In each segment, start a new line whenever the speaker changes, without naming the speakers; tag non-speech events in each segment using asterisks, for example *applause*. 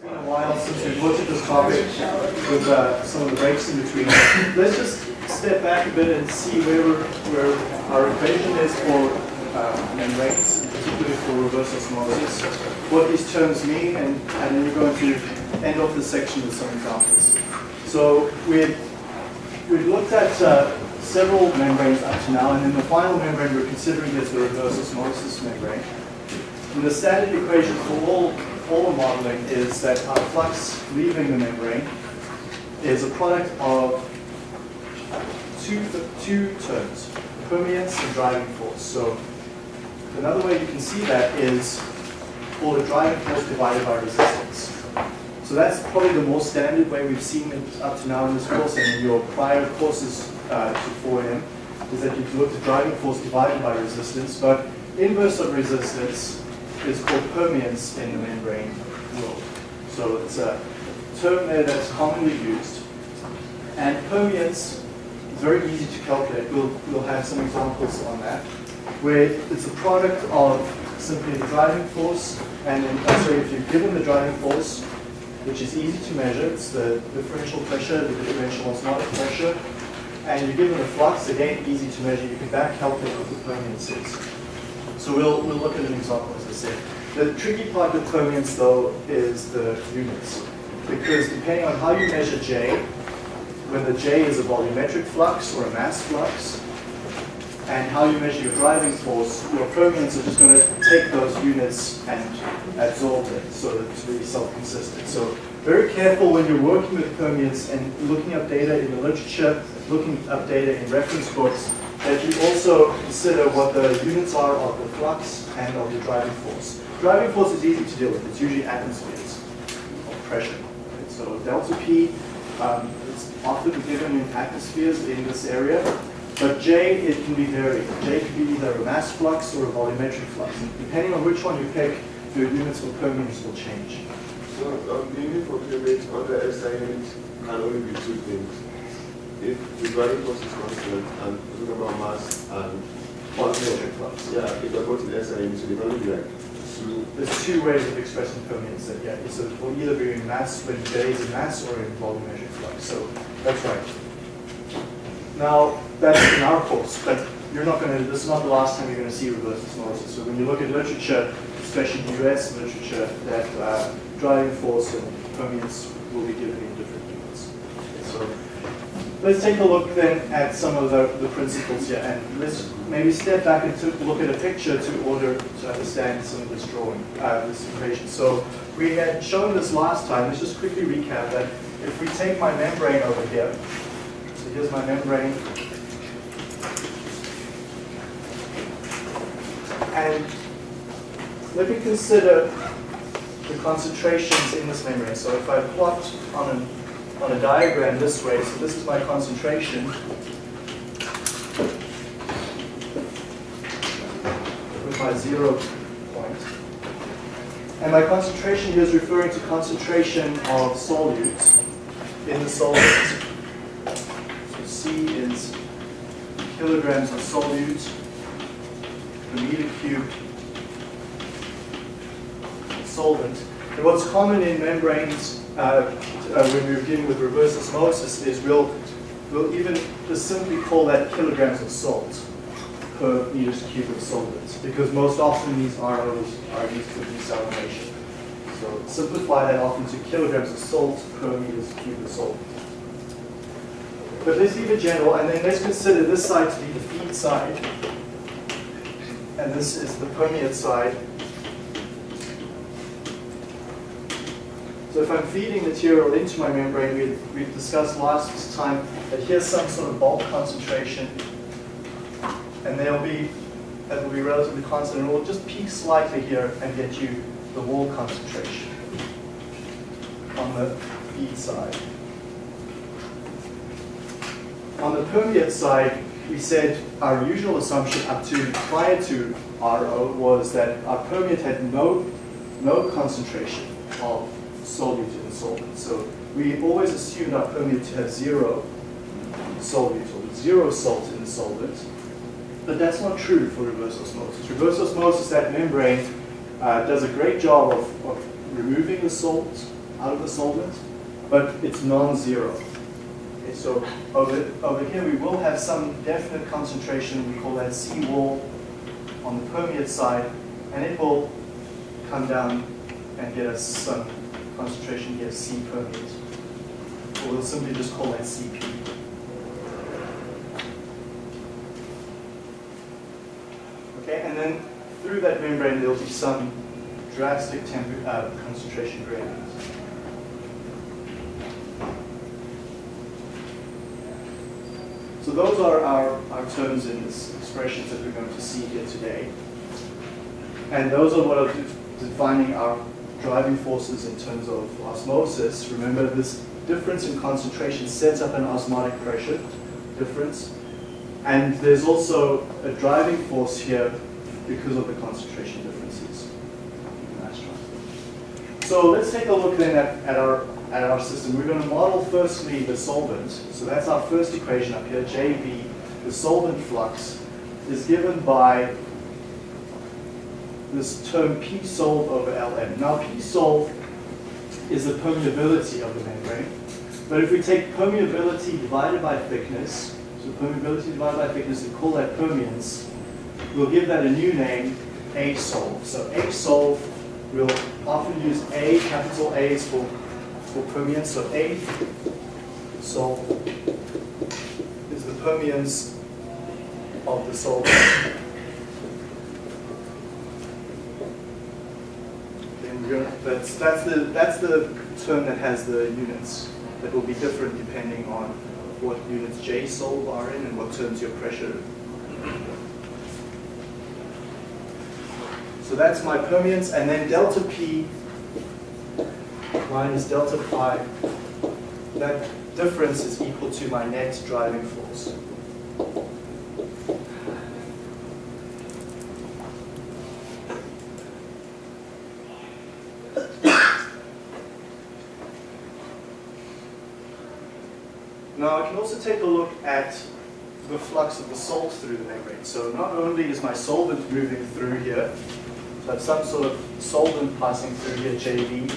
been a while since we've looked at this topic with uh, some of the breaks in between. Let's just step back a bit and see where, where our equation is for uh, membranes, particularly for reverse osmosis, what these terms mean, and, and then we're going to end off this section with some examples. So we've, we've looked at uh, several membranes up to now, and then the final membrane we're considering is the reverse osmosis membrane. And the standard equation for all, all modeling is that our flux leaving the membrane is a product of two, two terms, permeance and driving force. So another way you can see that is for the driving force divided by resistance. So that's probably the most standard way we've seen it up to now in this course and in your prior courses uh, to 4M, is that you look at driving force divided by resistance, but inverse of resistance is called permeance in the membrane world. So it's a term there that's commonly used. And permeance is very easy to calculate. We'll, we'll have some examples on that, where it's a product of simply the driving force, and then, uh, sorry, if you're given the driving force, which is easy to measure, it's the differential pressure, the differential osmotic pressure, and you're given the flux, again, easy to measure, you can back calculate what the permeance is. So we'll, we'll look at an example, as I said. The tricky part with permeance, though, is the units. Because depending on how you measure J, whether J is a volumetric flux or a mass flux, and how you measure your driving force, your permeance are just going to take those units and absorb it so that it's really self-consistent. So very careful when you're working with permeance and looking up data in the literature, looking up data in reference books, that you also consider what the units are of the flux and of the driving force. Driving force is easy to deal with. It's usually atmospheres of pressure. Right? So delta P, um, it's often given in atmospheres in this area. But J, it can be varied. J can be either a mass flux or a volumetric flux. Depending on which one you pick, your units for permeance will change.
So um, the unit for permeance under SI unit can only be two things if the driving force is constant and talking about mass and
volumetric flux.
Yeah, if they're both the SI so they can only be like
two. There's two ways of expressing permeance that yeah, so it will either be in mass when J is in mass or in volume volumetric flux. So that's right. Now that's in our course, but you're not going to. This is not the last time you're going to see reverse osmosis. So when you look at literature, especially U.S. literature, that uh, driving force and permeance will be given in let's take a look then at some of the, the principles here and let's maybe step back and to look at a picture to order to understand some of this drawing, uh, this equation. So we had shown this last time, let's just quickly recap that if we take my membrane over here, so here's my membrane, and let me consider the concentrations in this membrane. So if I plot on an on a diagram this way. So this is my concentration. With my zero point. And my concentration here is referring to concentration of solutes in the solvent. So C is kilograms of solute per meter cube solvent. And what's common in membranes uh, uh, when we're dealing with reverse osmosis is we'll, we'll even just simply call that kilograms of salt per meters cubed of solvents because most often these ROs are used for desalination. So simplify that often to kilograms of salt per meters cubed of solvent. But let's leave it general and then let's consider this side to be the feed side and this is the permeate side So if I'm feeding material into my membrane, we we discussed last time that here's some sort of bulk concentration, and there'll be, that will be relatively constant, and it will just peak slightly here and get you the wall concentration on the feed side. On the permeate side, we said our usual assumption up to prior to RO was that our permeate had no, no concentration of solute in the solvent. So we always assume our permeate to have zero solute or zero salt in the solvent. But that's not true for reverse osmosis. Reverse osmosis, that membrane, uh, does a great job of, of removing the salt out of the solvent, but it's non-zero. Okay, so over, over here we will have some definite concentration, we call that C wall on the permeate side, and it will come down and get us some concentration here, C permeate. Or we'll simply just call that CP. Okay, and then through that membrane there'll be some drastic uh, concentration gradients. So those are our, our terms in this expressions that we're going to see here today. And those are what are de- defining our driving forces in terms of osmosis. Remember this difference in concentration sets up an osmotic pressure difference. And there's also a driving force here because of the concentration differences. So let's take a look then at, at, our, at our system. We're going to model firstly the solvent. So that's our first equation up here, JV. The solvent flux is given by this term P solve over Ln. Now P solve is the permeability of the membrane. But if we take permeability divided by thickness, so permeability divided by thickness, and call that permeance, we'll give that a new name, A solve. So A solve, we'll often use A, capital A's for, for permeance. So A solve is the permeance of the solvent. That's, that's, the, that's the term that has the units that will be different depending on what units J solve are in and what terms your pressure. So that's my permeance, and then delta P minus delta pi, that difference is equal to my net driving force. Also take a look at the flux of the salt through the membrane. So not only is my solvent moving through here, so I have some sort of solvent passing through here, JV,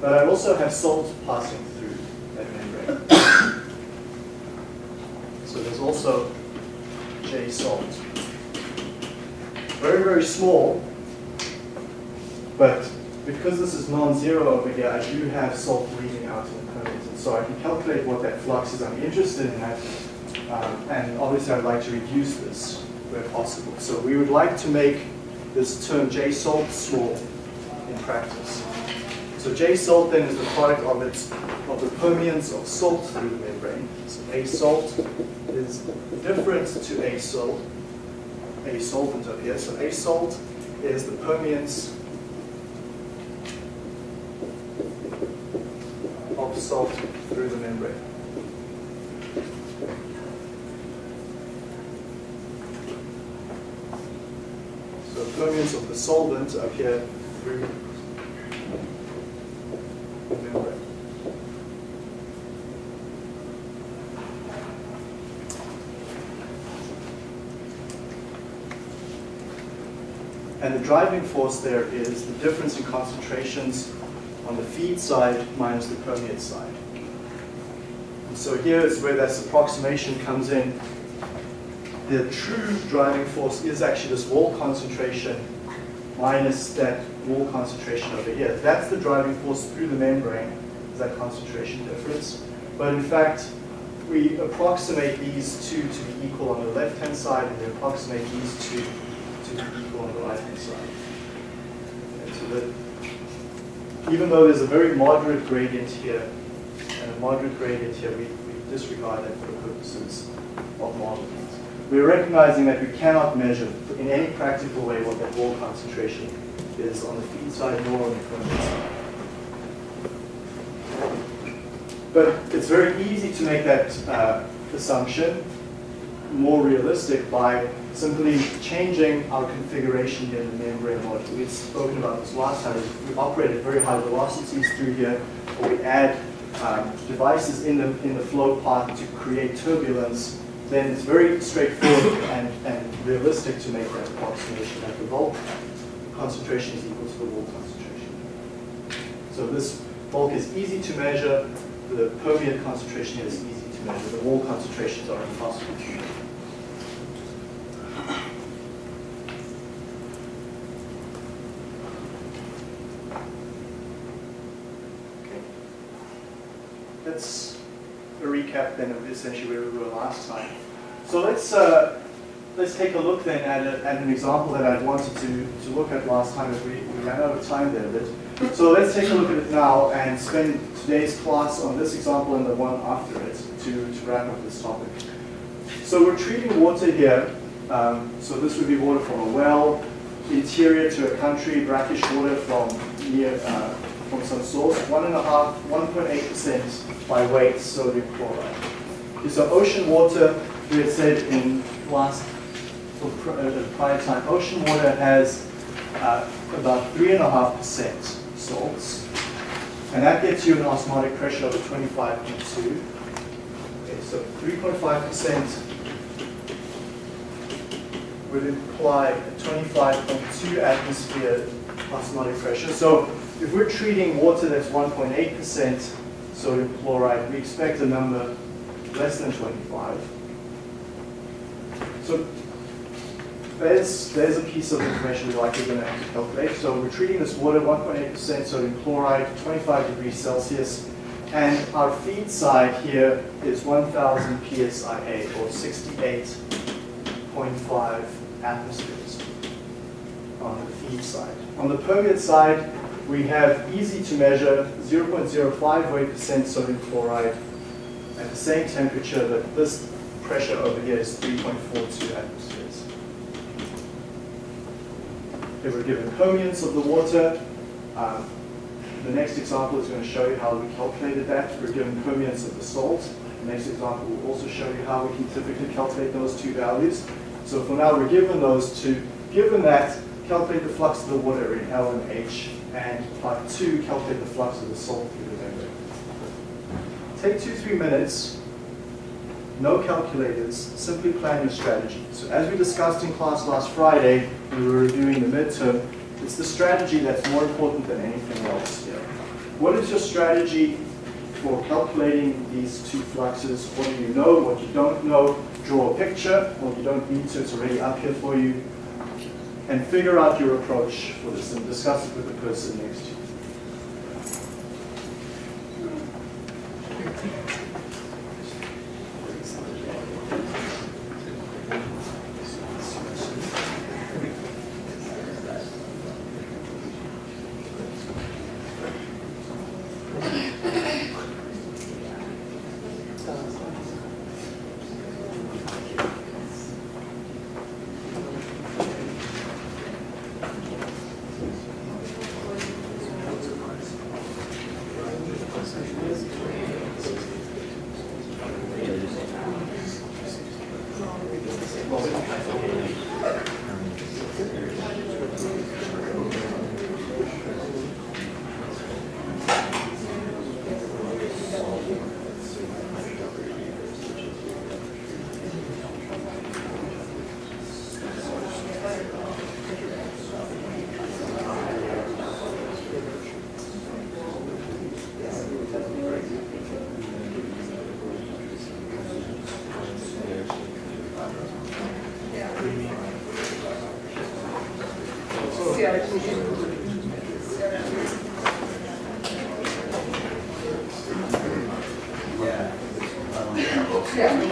but I also have salt passing through that membrane. so there's also J salt. Very, very small, but because this is non-zero over here, I do have salt leaving out in the so I can calculate what that flux is. I'm interested in that. Um, and obviously I'd like to reduce this where possible. So we would like to make this term J salt small in practice. So J salt then is the product of its of the permeance of salt through the membrane. So A salt is different to A salt, A solvent over here. So A salt is the permeance of salt through the membrane. So permeance of the solvent up here through the membrane. And the driving force there is the difference in concentrations on the feed side minus the permeate side. So here is where this approximation comes in. The true driving force is actually this wall concentration minus that wall concentration over here. That's the driving force through the membrane, is that concentration difference. But in fact, we approximate these two to be equal on the left-hand side, and we approximate these two to be equal on the right-hand side. And so that even though there's a very moderate gradient here moderate gradient here, we, we disregard that for the purposes of modeling. We're recognizing that we cannot measure in any practical way what that wall concentration is on the feed side nor on the permeate side. But it's very easy to make that uh, assumption more realistic by simply changing our configuration in the membrane model. We've spoken about this last time. We operate at very high velocities through here, or we add um, devices in the, in the flow path to create turbulence, then it's very straightforward and, and realistic to make that approximation that the bulk concentration is equal to the wall concentration. So this bulk is easy to measure. The permeate concentration is easy to measure. The wall concentrations are impossible to measure. Okay. That's recap essentially where we were last time. So let's uh, let's take a look then at, a, at an example that I wanted to, to look at last time as we, we ran out of time there a bit. So let's take a look at it now and spend today's class on this example and the one after it to, to wrap up this topic. So we're treating water here. Um, so this would be water from a well, interior to a country, brackish water from near uh, from some source, one and a half, 1.8 percent by weight sodium chloride. So ocean water, we had said in last uh, prior time, ocean water has uh, about three and a half percent salts, and that gets you an osmotic pressure of 25.2. Okay, so 3.5 percent would imply a 25.2 atmosphere osmotic pressure. So if we're treating water that's 1.8% sodium chloride, we expect a number less than 25. So there's, there's a piece of information we're likely going to have to calculate. So we're treating this water 1.8% sodium chloride, 25 degrees Celsius, and our feed side here is 1000 psia or 68.5 atmospheres on the feed side. On the permeate side, we have easy to measure 0.05 weight percent sodium chloride at the same temperature, that this pressure over here is 3.42 atmospheres. Okay, we're given permeance of the water. Um, the next example is going to show you how we calculated that. We're given permeance of the salt. The next example will also show you how we can typically calculate those two values. So for now, we're given those two. Given that, calculate the flux of the water in L and H, and part two, calculate the flux of the salt through the membrane. Take two, three minutes, no calculators, simply plan your strategy. So as we discussed in class last Friday, we were reviewing the midterm, it's the strategy that's more important than anything else here. What is your strategy for calculating these two fluxes? What do you know, what you don't know? Draw a picture, well you don't need to, it's already up here for you. And figure out your approach for this and discuss it with the person next to you. Yeah.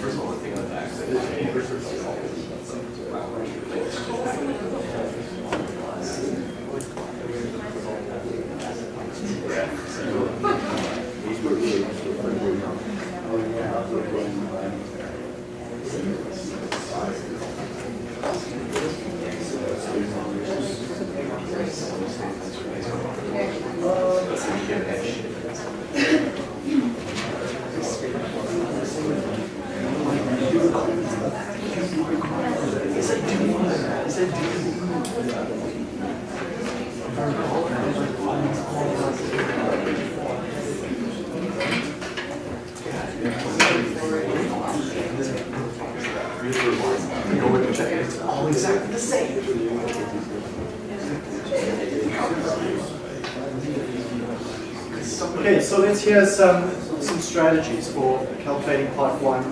First of all, the back. Let's hear some, some strategies for calculating part one.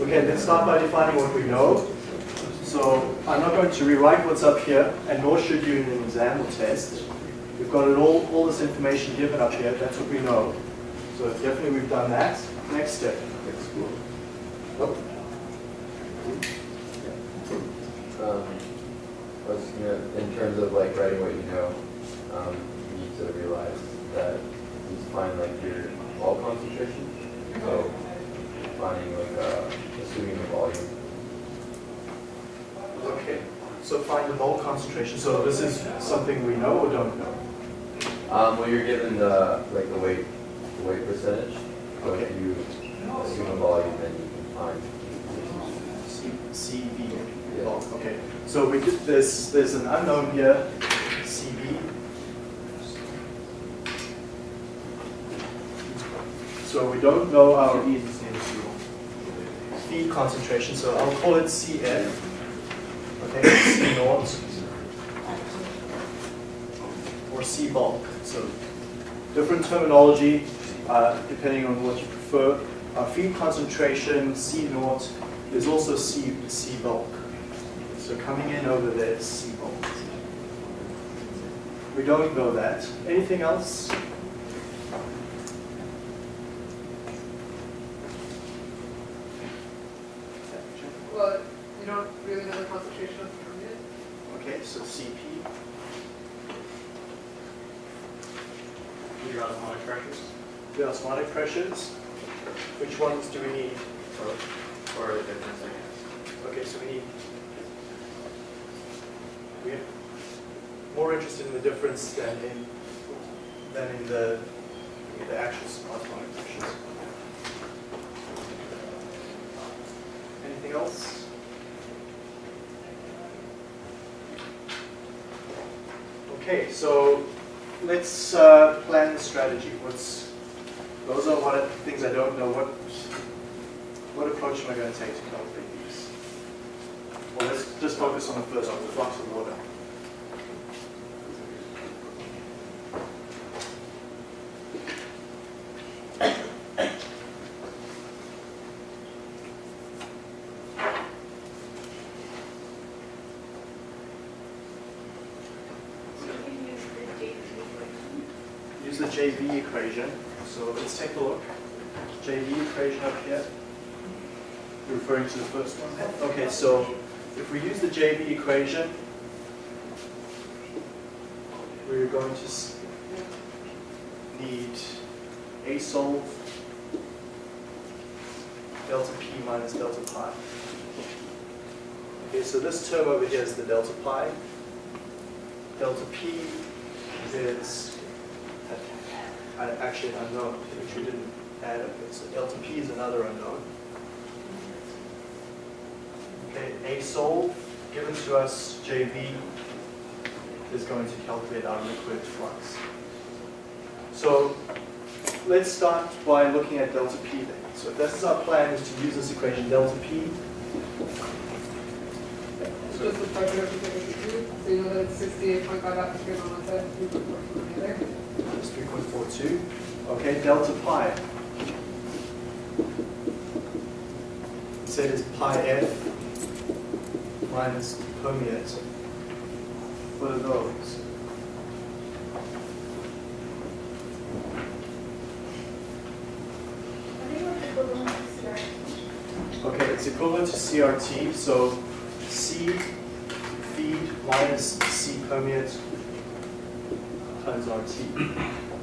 Okay, let's start by defining what we know. So I'm not going to rewrite what's up here, and nor should you in an exam or test. We've got it all, all this information given up here, that's what we know. So definitely we've done that. Next step.
Explore.
Um, I was, you know, in terms of like writing what you know, um, you need to realize that you find like your wall concentration. So finding like uh, assuming the volume.
Okay, so find the mole concentration. So this is something we know or don't know?
Um, well, you're given the like the weight, the weight percentage. So if
Okay.
you assume a volume, then you can find.
C, CV. Okay. So we did this, there's an unknown here, CB. So we don't know our feed concentration, so I'll call it CF. Okay, C naught. Or C bulk. So different terminology uh, depending on what you prefer. Our feed concentration, C naught, is also C, C bulk. So coming in over there is C. We don't know that. Anything else?
Well, you don't really know the concentration of the permeate.
Okay, so CP.
Your osmotic pressures,
The osmotic pressures. Which ones do we need?
or the difference, I guess.
Okay, so we need. We're more interested in the difference than in than in the the actual osmotic pressures. Anything else? Okay, so let's uh, plan the strategy. What's those are what things I don't know. What what approach am I going to take to calculate these? Well, let's just focus on the first one, the flux of water. Use the JV equation. So let's take a look. JV equation up here. You're referring to the first one? Okay, so if we use the JV equation, we're going to need A solve delta P minus delta pi. Okay, so this term over here is the delta pi. Delta P is uh, actually an unknown, which we didn't add up. So delta P is another unknown. A sol given to us JV is going to calculate our liquid flux. So let's start by looking at delta P then. So this is our plan is to use this equation delta P.
It's just the of the so you know that it's sixty-eight point five atmospheres on one side, three point four on the other.
Minus 3.42. Okay, delta pi. Say it is pi f minus permeate. What are those? Okay, it's equivalent to CRT, so C feed minus C permeate times RT.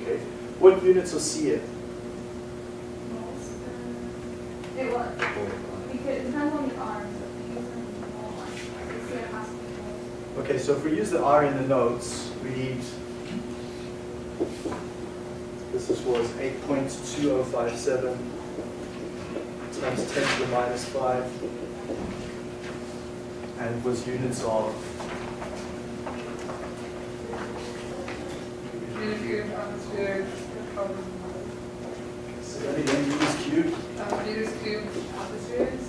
Okay, what units are C in?
It was, because it depends on the arms, if you use them in the wall one, the CF has to be full.
Okay, so if we use the R in the notes, we need, this is, was 8.2057 times 10 to the minus 5, and was units of,
Units of atmosphere, carbon,
Ready, then meters cubed.
uh, meters cubed atmospheres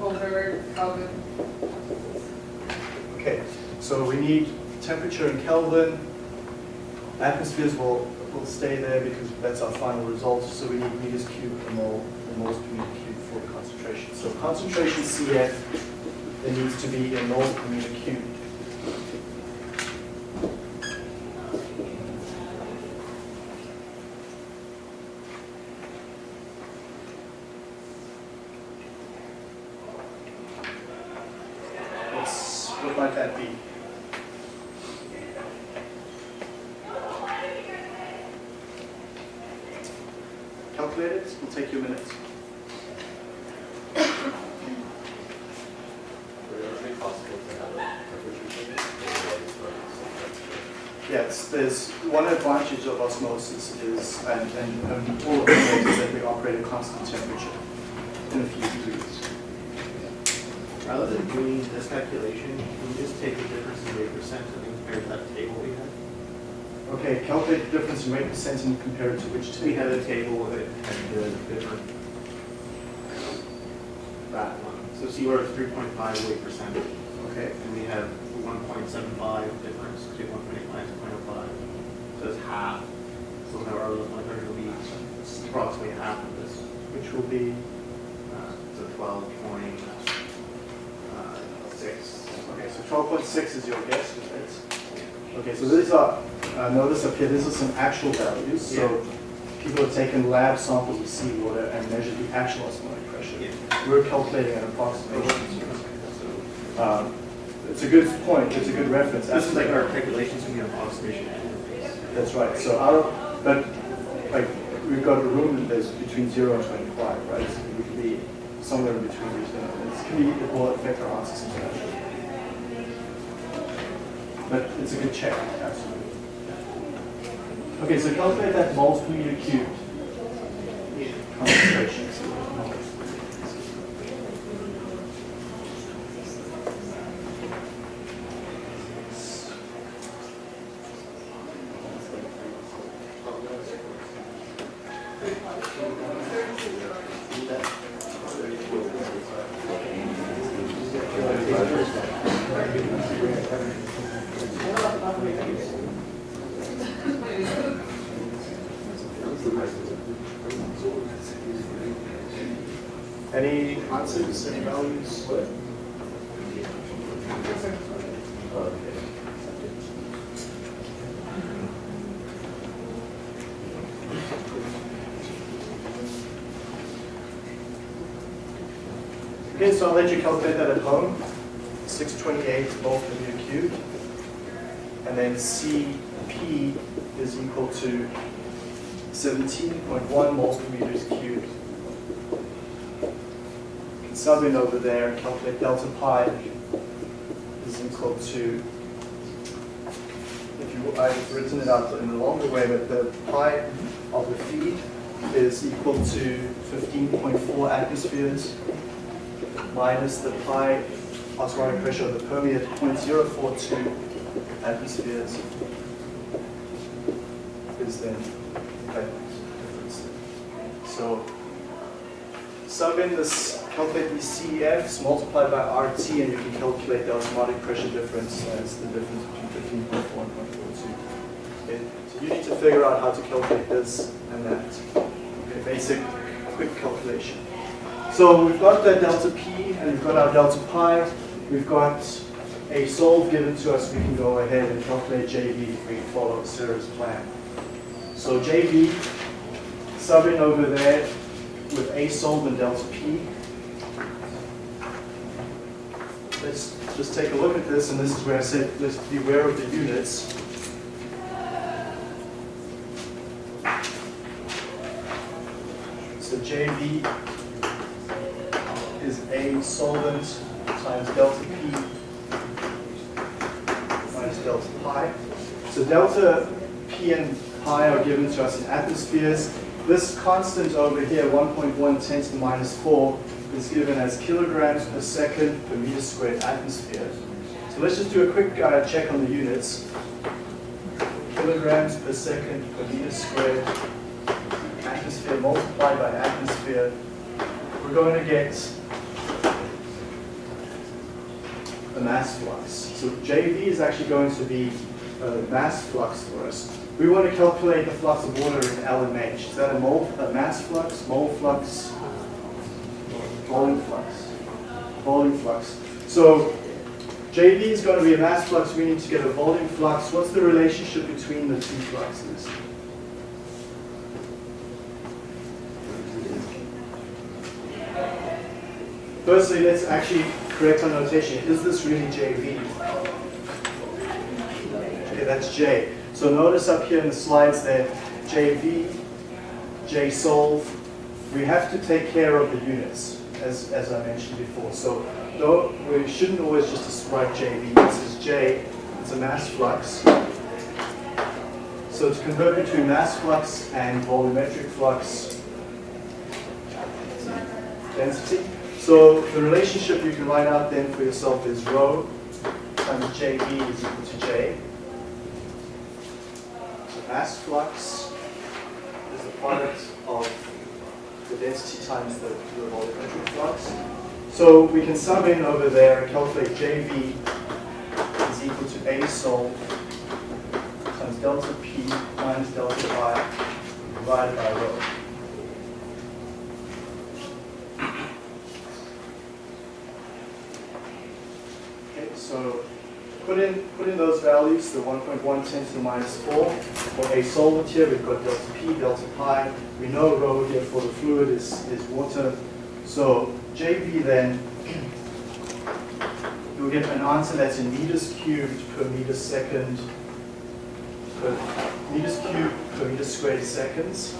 over Kelvin.
Okay, so we need temperature in Kelvin. Atmospheres will, will stay there because that's our final result. So we need meters cubed per mole, or moles per meter cubed for concentration. So concentration CF, there needs to be in moles per meter cubed. What's, what might that be? Calculate it, it'll take you a minute.
Would it be possible to have a temperature change? Or like, it's
Yes, there's one advantage of osmosis is, and, and, and all of the ways is that we operate at constant temperature in a few degrees.
Rather than doing this calculation, can we just take the difference in weight percent and then compare to that table we had?
Okay, calculate the difference in weight percent and compare it to which
So we
table?
had a table that had the different, that one. So see where it's three point five weight percent,
Okay,
and we have one point seven five difference to one point eight minus point oh five. So it's half. So now our hundred will be approximately half of this,
which will be,
uh, so twelve point, uh,
okay, so twelve point six is your guess? Okay, so these are, uh, notice up here, these are some actual values. So people have taken lab samples of seawater and measured the actual osmotic pressure.
Yeah.
We're calculating an approximation. Um, It's a good point, it's a good reference.
This is like our calculations from the approximation.
That's right, so our, but, like, we've got a room that's between zero and twenty-five, right? So we could be somewhere in between these, and it's, can be, it will affect our answers substantially. But it's a good check, absolutely. Okay, so calculate that moles per meter cubed concentration. Any answers, any values?
Okay.
So I'll let you calculate that at home. 628 moles per meter cubed. And then Cp is equal to 17.1 moles per meters cubed. You can sub in over there and calculate delta pi is equal to, if you, I've written it out in the longer way, but the pi of the feed is equal to 15.4 atmospheres minus the pi osmotic pressure of the permeate 0.042 atmospheres is then that difference. So sub in this, calculate these multiply by RT, and you can calculate the osmotic pressure difference as the difference between 15.4 and 0.42. Okay, so you need to figure out how to calculate this and that. Okay, basic, quick calculation. So we've got the delta P and we've got our delta pi. We've got a solve given to us. We can go ahead and calculate JV if we follow Sarah's plan. So JV, sub in over there with a solve and delta P. Let's just take a look at this, and this is where I said let's be aware of the units. So JV is A solvent times delta P minus delta pi. So delta P and pi are given to us in atmospheres. This constant over here, 1.1 10 to the minus 4, is given as kilograms per second per meter squared atmosphere. So let's just do a quick uh, check on the units. Kilograms per second per meter squared atmosphere multiplied by atmosphere, we're going to get mass flux. So JV is actually going to be uh, a mass flux for us. We want to calculate the flux of water in LMH. Is that a mole, a mass flux, mole flux, volume flux? Volume flux. So JV is going to be a mass flux. We need to get a volume flux. What's the relationship between the two fluxes? Firstly, let's actually correct notation. Is this really JV? Okay, that's J. So notice up here in the slides that JV, JSolve, we have to take care of the units, as, as I mentioned before. So we shouldn't always just write JV. This is J, it's a mass flux. So to convert between mass flux and volumetric flux density. So the relationship you can write out then for yourself is rho times JV is equal to J. So mass flux is the product of the density times the, the volumetric flux. So we can sum in over there and calculate JV is equal to A sol times delta P minus delta pi divided by rho. Okay, so put in put in those values, the 1.110 to the minus 4. For a solvent here, we've got delta P, delta pi. We know rho here for the fluid is, is water. So JV then, you'll get an answer that's in meters cubed per meter second, per meters cubed per meter squared seconds.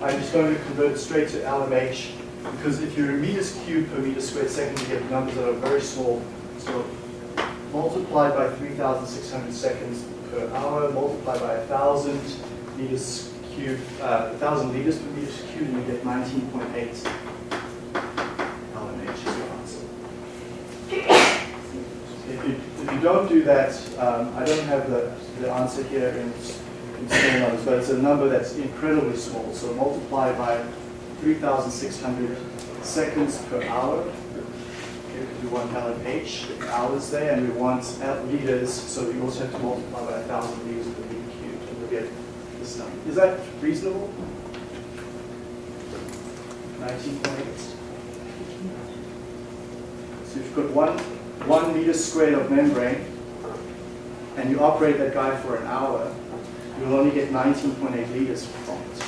I'm just going to convert straight to LMH because if you're in meters cubed per meter squared second, you get numbers that are very small. So multiplied by 3,600 seconds per hour, multiplied by 1,000 meters cubed, uh, 1,000 liters per meter cubed, and you get 19.8 LMH is your answer. If you, if you don't do that, um, I don't have the, the answer here in, in small numbers, but it's a number that's incredibly small. So multiply by 3,600 seconds per hour. We want LMH, hours there, and we want liters, so we also have to multiply by 1,000 liters per meter cubed, and we'll get this number. Is that reasonable? 19.8. So if you've got one, one meter squared of membrane, and you operate that guy for an hour, you'll only get 19.8 liters from it.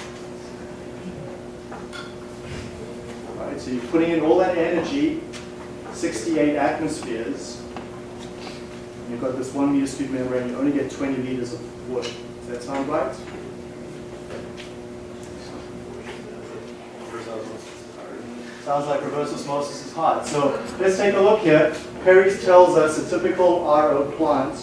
Right, so you're putting in all that energy, 68 atmospheres, you've got this one meter cubed membrane, you only get 20 liters of water. Does that sound right? Sounds like reverse osmosis is hard. So let's take a look here. Perry's tells us a typical RO plant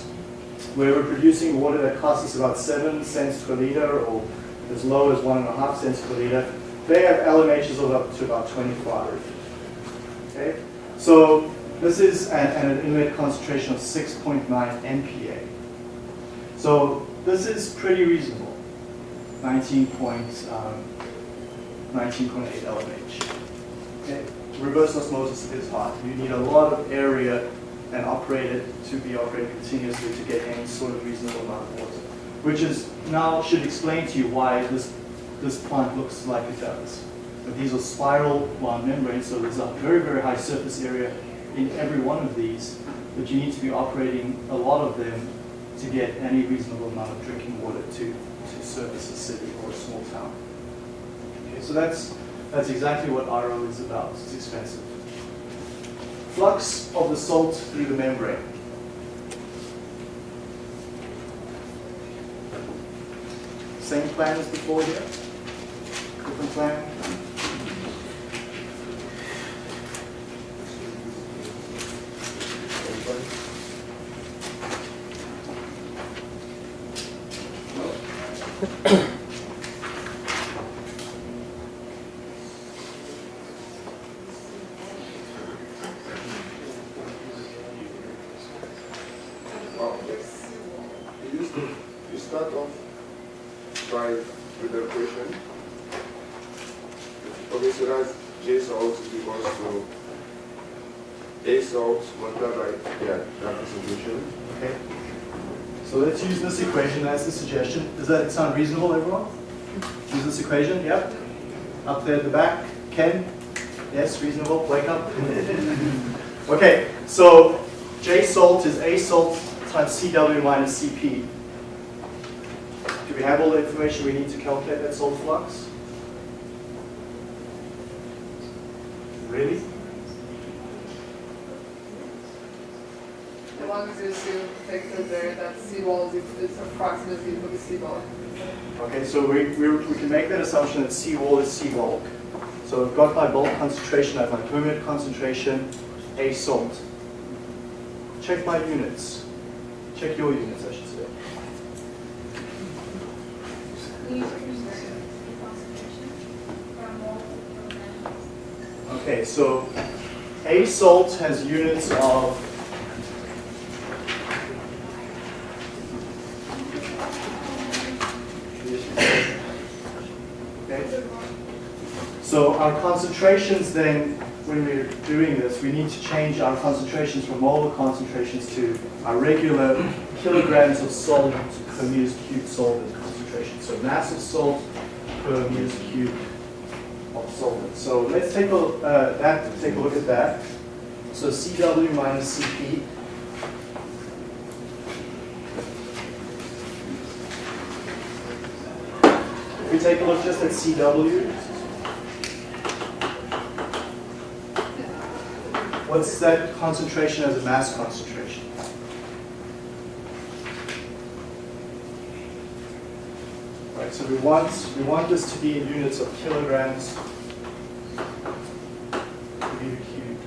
where we're producing water that costs us about 7 cents per liter or as low as 1.5 cents per liter. They have LMHs of up to about 25. Okay? So this is at, an inlet concentration of 6.9 MPa. So this is pretty reasonable. 19 point, um, 19.8 LMH. Okay. Reverse osmosis is hard. You need a lot of area and operate it to be operated continuously to get any sort of reasonable amount of water. Which is now should explain to you why this this plant looks like it does. These are spiral membranes, so there's a very, very high surface area in every one of these, but you need to be operating a lot of them to get any reasonable amount of drinking water to, to service a city or a small town. Okay, so that's that's exactly what RO is about. It's expensive. Flux of the salt through the membrane. Same plan as before here? Different plan?
Wow. You, you start off by with the equation, Okay, so that's J salt is equals to A salt multiplied by, yeah, that concentration.
Okay. So let's use this equation as the suggestion. Does that sound reasonable, everyone? Use this equation, yep. There at the back, Ken? Yes, reasonable, wake up. *laughs* Okay, so J salt is A salt times CW minus CP. Do we have all the information we need to calculate that salt flux? Really?
As long as you assume, take the there, that C wall is, is approximately equal C wall.
Okay, so we, we, we can make that assumption that C wall is C bulk. So I've got my bulk concentration, I have my permeate concentration, A salt. Check my units. Check your units, I should say.
We use the concentration from mole to kilogram.
Okay, so A salt has units of Okay. So our concentrations then, when we're doing this, we need to change our concentrations from molar concentrations to our regular kilograms of solvent per meters cubed solvent concentration. So mass of salt per meters cubed of solvent. So let's take a, uh, that, take a look at that. So CW minus CP. If we take a look just at CW, what's that concentration as a mass concentration? Right, so we want, we want this to be in units of kilograms per meter cubed.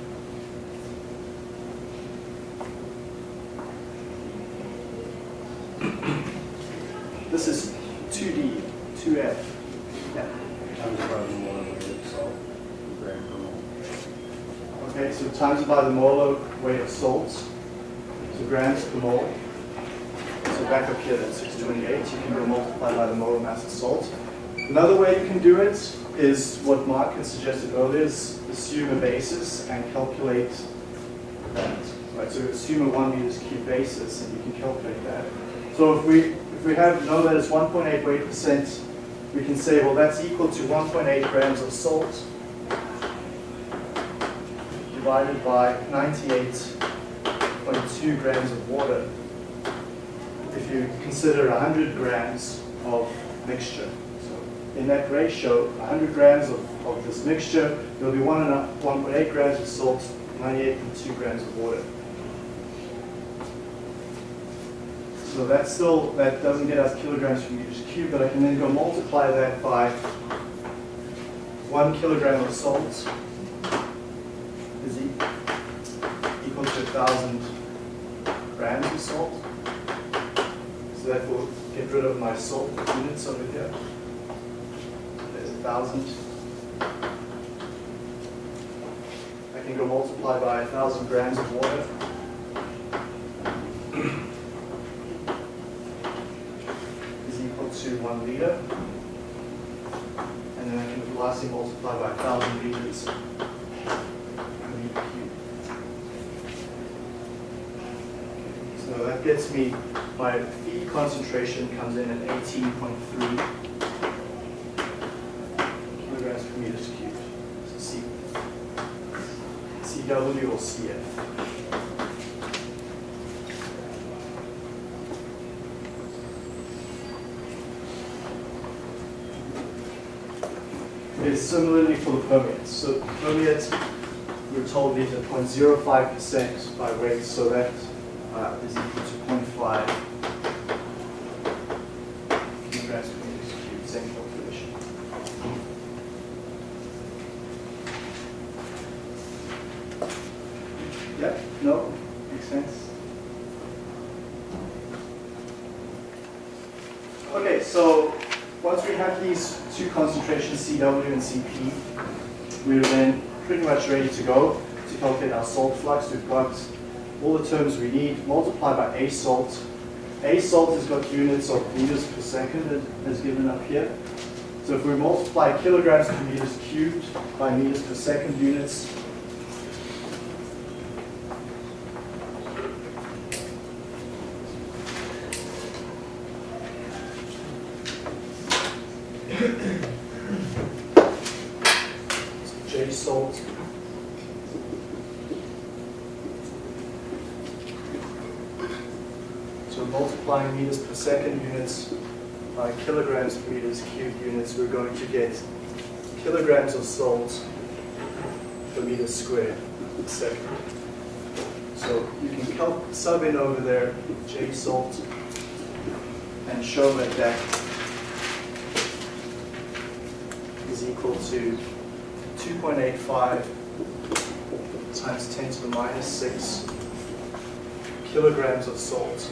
This is 2D, 2F. Yeah.
Times by the molar weight of salt, gram per mole.
Okay, by the molar weight of salts, so grams per mole. So back up here, that's 628. You can go multiply by the molar mass of salt. Another way you can do it is what Mark had suggested earlier, is assume a basis and calculate that. Right, so assume a one meters cube basis and you can calculate that. So if we if we have know that it's 1.8 weight percent, we can say, well, that's equal to 1.8 grams of salt divided by 98.2 grams of water if you consider 100 grams of mixture. So in that ratio, 100 grams of, of this mixture, there'll be one and 1.8 grams of salt, 98.2 grams of water. So that still, that doesn't get us kilograms per meters cubed, but I can then go multiply that by one kilogram of salt Thousand grams of salt. So that will get rid of my salt units over here. There's 1,000. I can go multiply by 1,000 grams of water. *clears throat* is equal to 1 liter. And then I can lastly multiply by 1,000 liters. That gets me, my feed concentration comes in at 18.3 kilograms per meters cubed. So C, CW or CF. Okay, similarly for the permeates. So permeates, we're told these are 0.05% by weight, so that uh, is equal to 0.5 kilograms per meter cubed, same calculation. Yeah, no, makes sense. Okay, so once we have these two concentrations, CW and CP, we're then pretty much ready to go to calculate our salt flux. We've got all the terms we need, multiply by A salt. A salt has got units of meters per second as given up here. So if we multiply kilograms per meters cubed by meters per second units, J salt. So multiplying meters per second units by kilograms per meters cubed units, we're going to get kilograms of salt per meter squared second. So you can sub in over there J salt and show that that is equal to 2.85 times 10 to the minus 6 kilograms of salt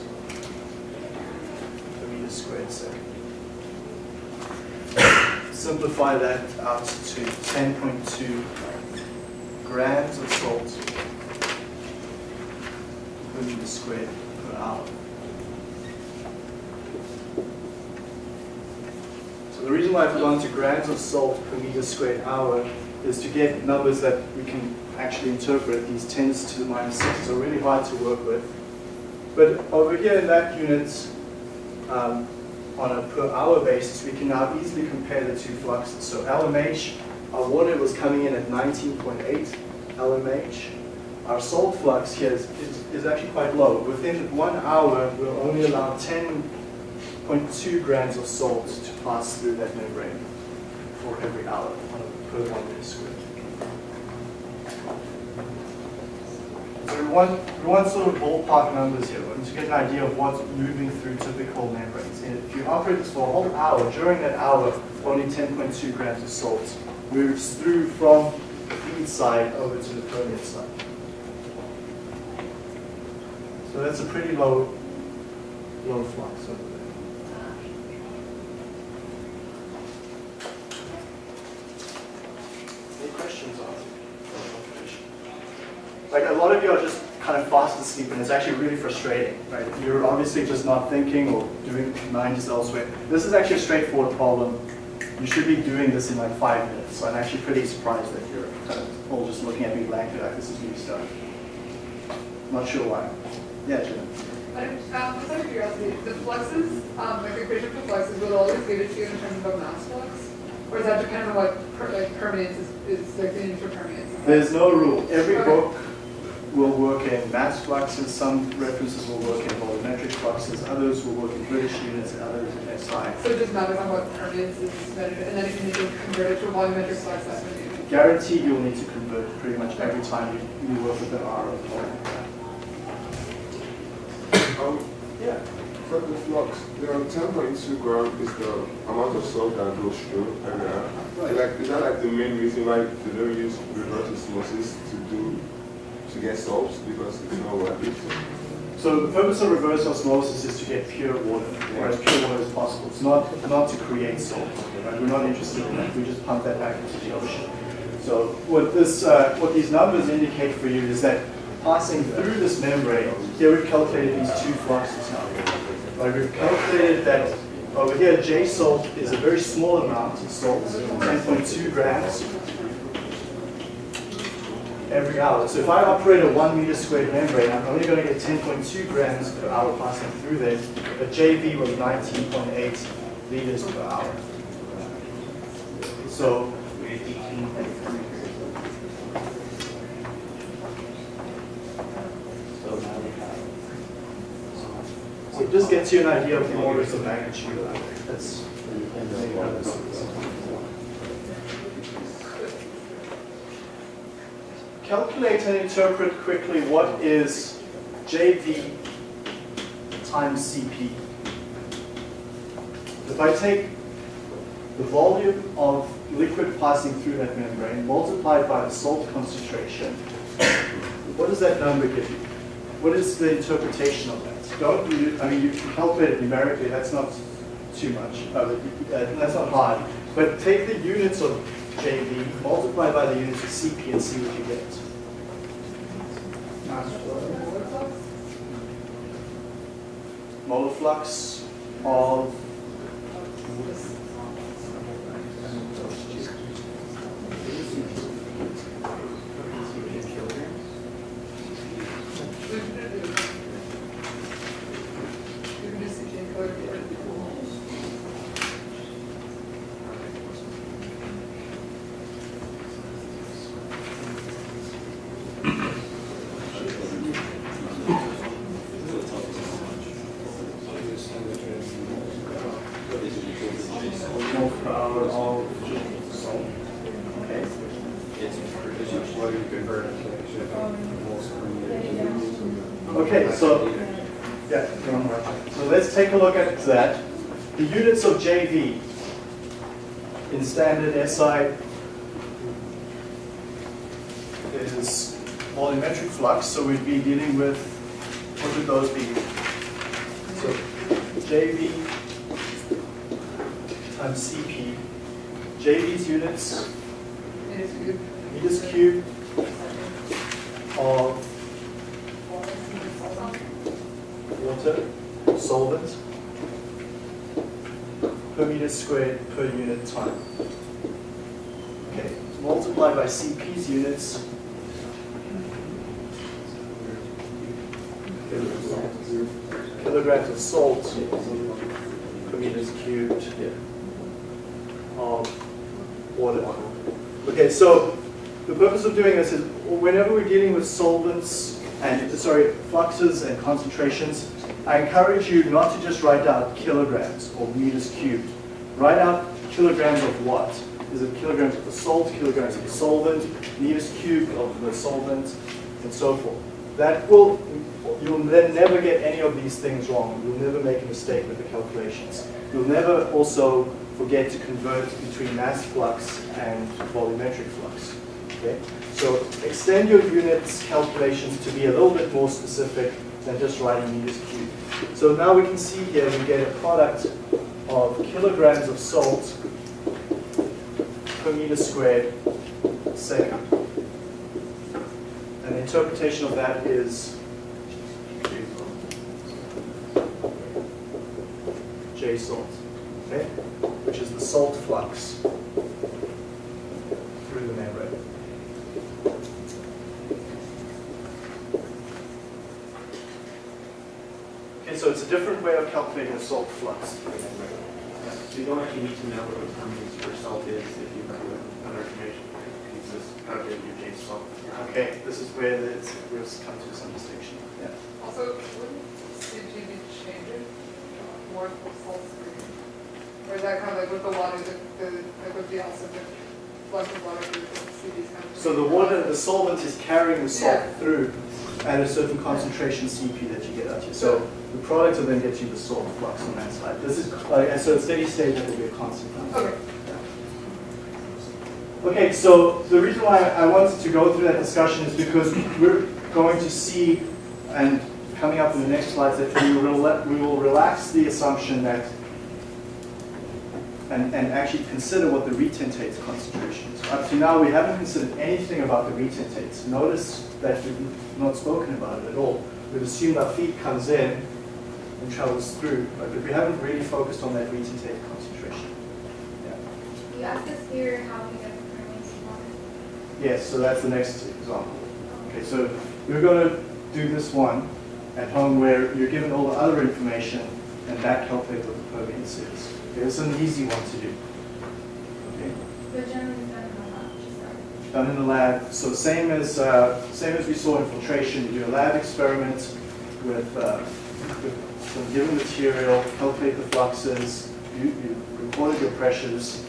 per meter squared second. Simplify that out to 10.2 grams of salt per meter squared per hour. So the reason why I've gone to grams of salt per meter squared hour is to get numbers that we can actually interpret. These tens to the minus sixes are really hard to work with. But over here in that unit, um, on a per hour basis, we can now easily compare the two fluxes. So LMH, our water was coming in at 19.8 LMH. Our salt flux here is, is, is actually quite low. Within one hour, we'll only allow 10.2 grams of salt to pass through that membrane for every hour on a per one meter squared. So we want, we want sort of ballpark numbers here, want to get an idea of what's moving through typical membranes. And if you operate this for a whole hour, during that hour, only 10.2 grams of salt moves through from the feed side over to the permeate side. So that's a pretty low, low flux over there. Any questions on it? Like a lot of you are just kind of fast asleep and it's actually really frustrating, right? You're obviously just not thinking or doing mind is elsewhere. This is actually a straightforward problem. You should be doing this in like five minutes. So I'm actually pretty surprised that you're kind of all just looking at me blankly like this is new stuff. Not sure why. Yeah, Jim.
But, um, just out of curiosity, the fluxes, um, like the equation for fluxes, will always give it to you in terms of a mass flux? Or is that dependent on what, per- like, permeance is, is like the interpermeance?
There's no rule. Every book will work in mass fluxes, some references will work in volumetric fluxes, others will work in British units, and others in SI.
So it just matters on what permeance is measured, and then if you need to convert it to a volumetric flux, that's what you do.
Guaranteed you'll need to convert pretty much every time you, you work with an R of volume.
Um,
Yeah.
for the flux, the ten point two gram is the amount of salt that goes through every hour.
Right.
Like, is that like the main reason why they don't use reverse osmosis to do, to get salts, because it's not worth it?
So the purpose of reverse osmosis is to get pure water, or as pure water as possible. It's not, not to create salt. Right? We're not interested in that. We just pump that back into the ocean. So what this, uh, what these numbers indicate for you is that passing through this membrane, here we've calculated these two fluxes now. Right? We've calculated that over here, J salt is a very small amount of salt, 10.2 grams every hour. So if I operate a one meter squared membrane, I'm only going to get 10.2 grams per hour passing through there. But JV was 19.8 liters per hour. So so it just gets you an idea of the orders of magnitude. That's calculate and interpret quickly what is JV times CP. If I take the volume of liquid passing through that membrane multiplied by the salt concentration, what does that number give you? What is the interpretation of that? Don't you, I mean, you can calculate it numerically, that's not too much, uh, that's not hard. But take the units of JV, multiply by the units of CP and see what you get. Molar flux of so, yeah, you're on the right track. So let's take a look at that. The units of JV in standard SI is volumetric flux, so we'd be dealing with, what would those be? So JV times CP. JV's units,
It is good.
meters cubed of water, solvent, per meter squared per unit time. Okay, multiply by CP's units. Kilograms of salt per meters cubed of water. Okay, so the purpose of doing this is whenever we're dealing with solvents and, sorry, fluxes and concentrations, I encourage you not to just write out kilograms or meters cubed. Write out kilograms of what? Is it kilograms of the salt, kilograms of the solvent, meters cubed of the solvent, and so forth. That will, you'll then never get any of these things wrong. You'll never make a mistake with the calculations. You'll never also forget to convert between mass flux and volumetric flux. Okay? So extend your units calculations to be a little bit more specific than just writing meters cubed. So now we can see here we get a product of kilograms of salt per meter squared second. And the interpretation of that is J salt, okay? Which is the salt flux through the membrane. Okay, so it's a different way of calculating the salt flux through the membrane.
So you don't actually need to know what the permeance per salt is if you have other information. You can just calculate your J salt.
Okay, this is where it's, we've come to some distinction. Yeah.
Also, wouldn't CGB change it more for salt screen? Or is that kind of like with the water, the, the, like with the also the flux water, the CD's kind of.
So the water, the solvent is carrying the salt
Yeah.
through at a certain concentration CP that you get out here. So the product will then get you the salt flux on that side. This is, uh, and so at steady state, that will be a constant.
Okay.
Okay, so the reason why I wanted to go through that discussion is because we're going to see, and coming up in the next slides, that we will, we will relax the assumption that, and, and actually consider what the retentate concentration is. Up to now, we haven't considered anything about the retentates. Notice that we've not spoken about it at all. We've assumed our feed comes in and travels through, but we haven't really focused on that retentate concentration. Yeah.
You asked us here how we get the permeance water.
Yes, so that's the next example. Okay, so we're going to do this one at home where you're given all the other information and that calculate what the permeance is. Okay, is an easy one to do. Okay,
But generally done in the lab, just
done in the lab. So same as uh, same as we saw in filtration, you do a lab experiment with, uh, with some given material, calculate the fluxes, you, you recorded your pressures,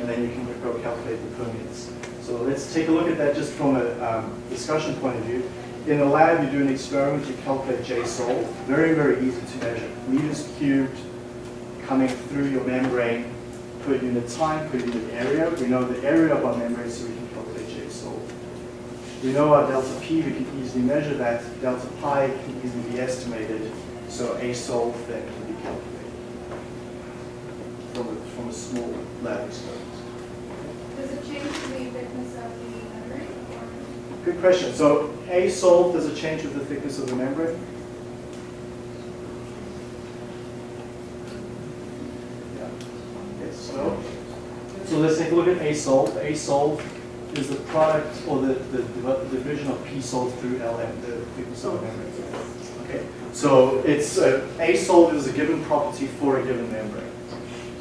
and then you can go calculate the permeance. So let's take a look at that just from a um, discussion point of view. In the lab, you do an experiment, you calculate J-sol, very, very easy to measure. Meters cubed coming through your membrane per unit time, per unit area. We know the area of our membrane, so we can calculate J-sol. We know our delta P, we can easily measure that. Delta pi can easily be estimated, so A-sol then can be calculated from a, from a small lab experiment.
Does it change the thickness of the membrane or?
Good question. So A salt, does it change with the thickness of the membrane? Yeah. Okay, so, so let's take a look at A salt. A salt is the product or the, the, the division of P salt through LM, the of membrane. Okay, so it's, uh, A salt is a given property for a given membrane.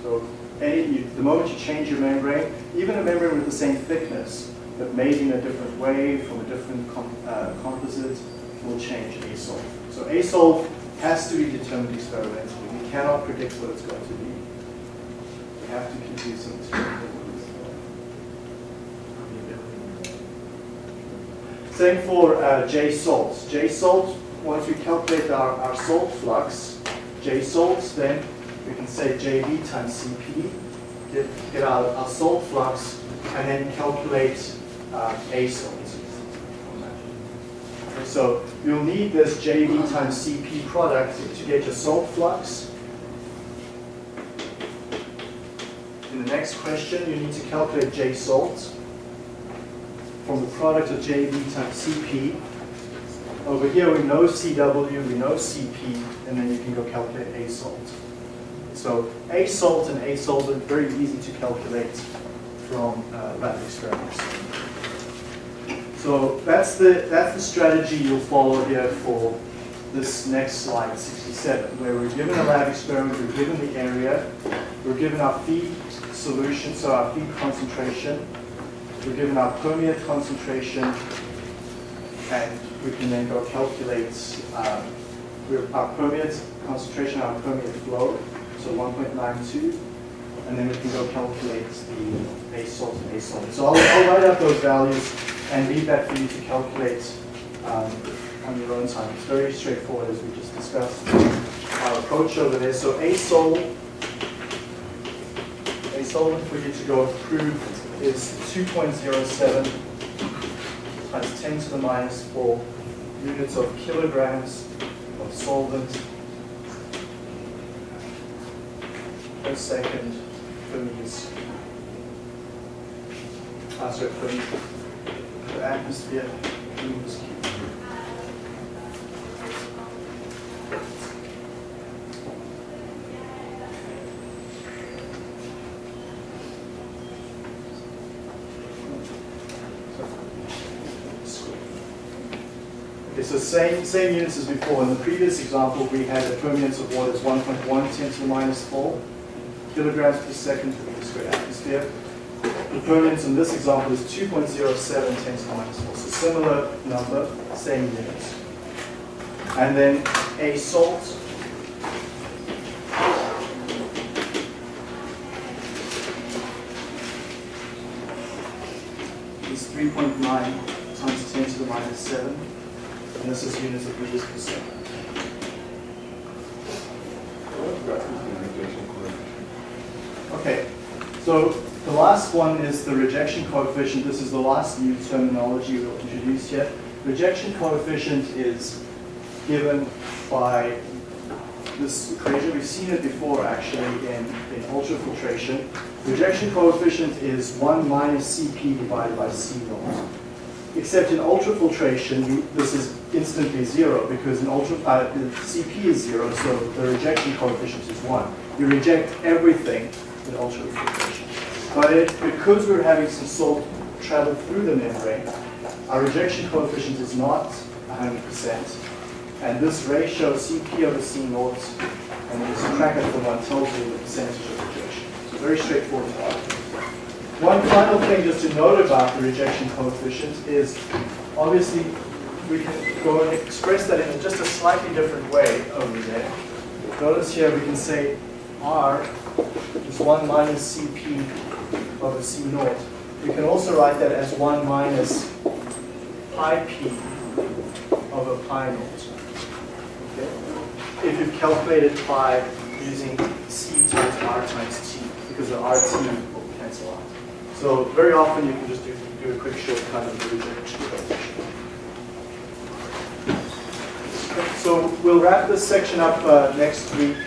So any, you, the moment you change your membrane, even a membrane with the same thickness, but made in a different way from a different com, uh, composite, will change ASOL. So ASOL has to be determined experimentally. We cannot predict what it's going to be. We have to keep these some Same for uh, J salts. J salt, once we calculate our, our salt flux, J salts, then we can say JV times CP, get, get our, our salt flux, and then calculate uh, A salt. So you'll need this JV times CP product to get your salt flux. In the next question, you need to calculate J salt from the product of JV times CP. Over here, we know CW, we know CP, and then you can go calculate A salt. So A salt and A salt are very easy to calculate from uh, lab experiments. So that's the, that's the strategy you'll follow here for this next slide, 67, where we're given a lab experiment, we're given the area, we're given our feed solution, so our feed concentration, we're given our permeate concentration, and we can then go calculate um, our permeate concentration, our permeate flow, so 1.92, and then we can go calculate the A salt and A salt. So I'll, I'll write out those values and leave that for you to calculate um, on your own time. It's very straightforward as we just discussed. Our approach over there, so A sol, A solvent for you to go approve is 2.07 times 10 to the minus 4 units of kilograms of solvent per second per meters. Ah, sorry, per, per atmosphere meters cubed. Okay, so same, same units as before. In the previous example, we had a permeance of water is 1.1 10 to the minus 4 kilograms per second per meter squared atmosphere. The permeance in this example is 2.07 10 to the minus 4. So similar number, same units. And then a salt. is 3.9 times 10 to the minus 7. Is units of
rejection coefficient?
Okay, so the last one is the rejection coefficient. This is the last new terminology we'll introduce here. Rejection coefficient is given by this equation. We've seen it before actually in, in ultrafiltration. Rejection coefficient is 1 minus Cp divided by C naught. Except in ultrafiltration, this is instantly zero because in ultra, uh, the Cp is zero, so the rejection coefficient is 1. You reject everything in ultrafiltration. But it, because we're having some salt travel through the membrane, our rejection coefficient is not 100%. And this ratio, Cp over C naught, and you subtract it 1, tells you the percentage of rejection. So very straightforward. One final thing just to note about the rejection coefficient is, obviously, we can go and express that in just a slightly different way over there. Notice here we can say R is 1 minus Cp over C naught. We can also write that as 1 minus pi p over pi naught. Okay? If you've calculated pi using C times R times T, because the RT will cancel out. So very often you can just do, do a quick shortcut of the rejection coefficient. Okay, So we'll wrap this section up uh, next week.